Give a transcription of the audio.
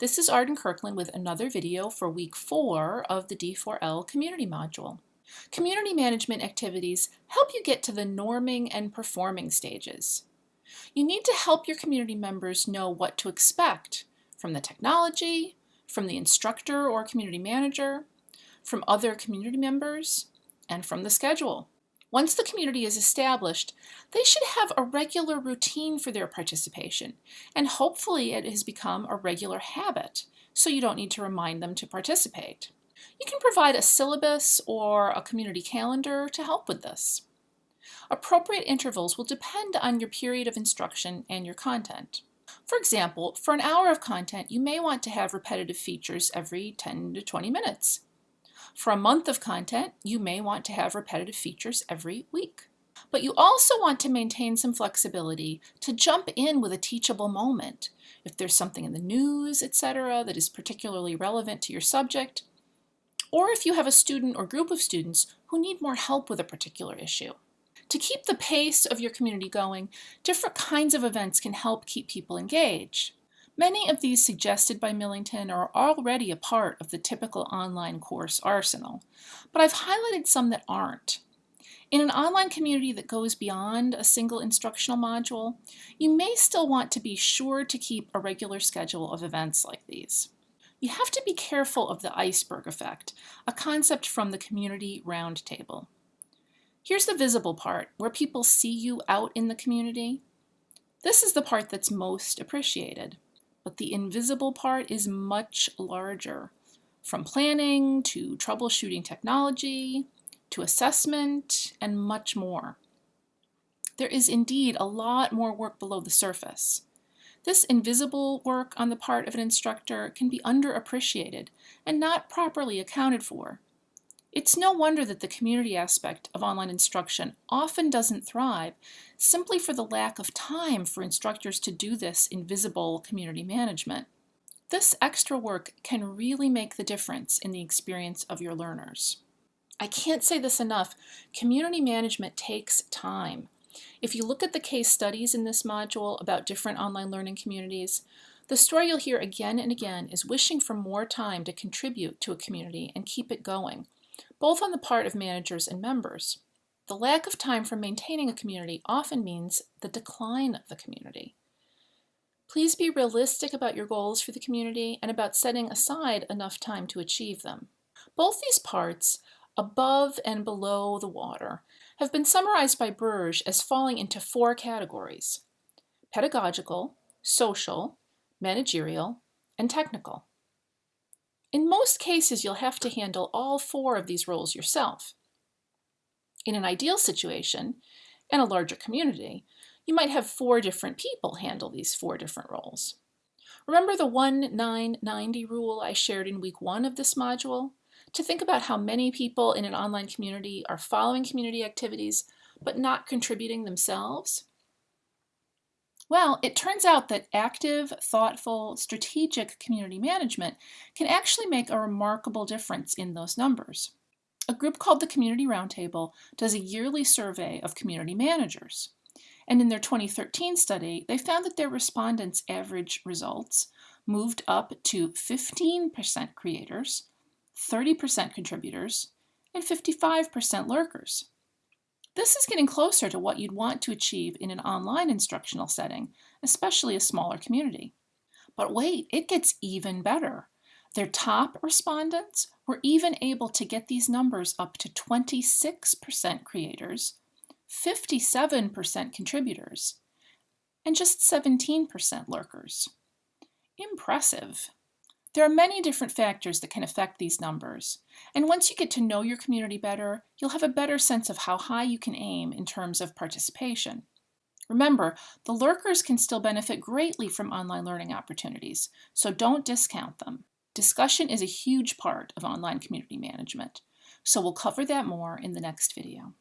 This is Arden Kirkland with another video for week four of the D4L community module. Community management activities help you get to the norming and performing stages. You need to help your community members know what to expect from the technology, from the instructor or community manager, from other community members, and from the schedule. Once the community is established, they should have a regular routine for their participation, and hopefully it has become a regular habit, so you don't need to remind them to participate. You can provide a syllabus or a community calendar to help with this. Appropriate intervals will depend on your period of instruction and your content. For example, for an hour of content, you may want to have repetitive features every 10 to 20 minutes. For a month of content, you may want to have repetitive features every week. But you also want to maintain some flexibility to jump in with a teachable moment. If there's something in the news, etc., that is particularly relevant to your subject, or if you have a student or group of students who need more help with a particular issue. To keep the pace of your community going, different kinds of events can help keep people engaged. Many of these suggested by Millington are already a part of the typical online course arsenal, but I've highlighted some that aren't. In an online community that goes beyond a single instructional module, you may still want to be sure to keep a regular schedule of events like these. You have to be careful of the iceberg effect, a concept from the Community Roundtable. Here's the visible part, where people see you out in the community. This is the part that's most appreciated but the invisible part is much larger. From planning to troubleshooting technology to assessment and much more. There is indeed a lot more work below the surface. This invisible work on the part of an instructor can be underappreciated and not properly accounted for. It's no wonder that the community aspect of online instruction often doesn't thrive simply for the lack of time for instructors to do this invisible community management. This extra work can really make the difference in the experience of your learners. I can't say this enough, community management takes time. If you look at the case studies in this module about different online learning communities, the story you'll hear again and again is wishing for more time to contribute to a community and keep it going both on the part of managers and members. The lack of time for maintaining a community often means the decline of the community. Please be realistic about your goals for the community and about setting aside enough time to achieve them. Both these parts, above and below the water, have been summarized by Burge as falling into four categories, pedagogical, social, managerial, and technical. In most cases, you'll have to handle all four of these roles yourself. In an ideal situation, and a larger community, you might have four different people handle these four different roles. Remember the 1-9-90 rule I shared in week one of this module? To think about how many people in an online community are following community activities but not contributing themselves? Well, it turns out that active, thoughtful, strategic community management can actually make a remarkable difference in those numbers. A group called the Community Roundtable does a yearly survey of community managers. And in their 2013 study, they found that their respondents' average results moved up to 15% creators, 30% contributors, and 55% lurkers. This is getting closer to what you'd want to achieve in an online instructional setting, especially a smaller community. But wait, it gets even better. Their top respondents were even able to get these numbers up to 26% creators, 57% contributors, and just 17% lurkers. Impressive. There are many different factors that can affect these numbers, and once you get to know your community better, you'll have a better sense of how high you can aim in terms of participation. Remember, the lurkers can still benefit greatly from online learning opportunities, so don't discount them. Discussion is a huge part of online community management, so we'll cover that more in the next video.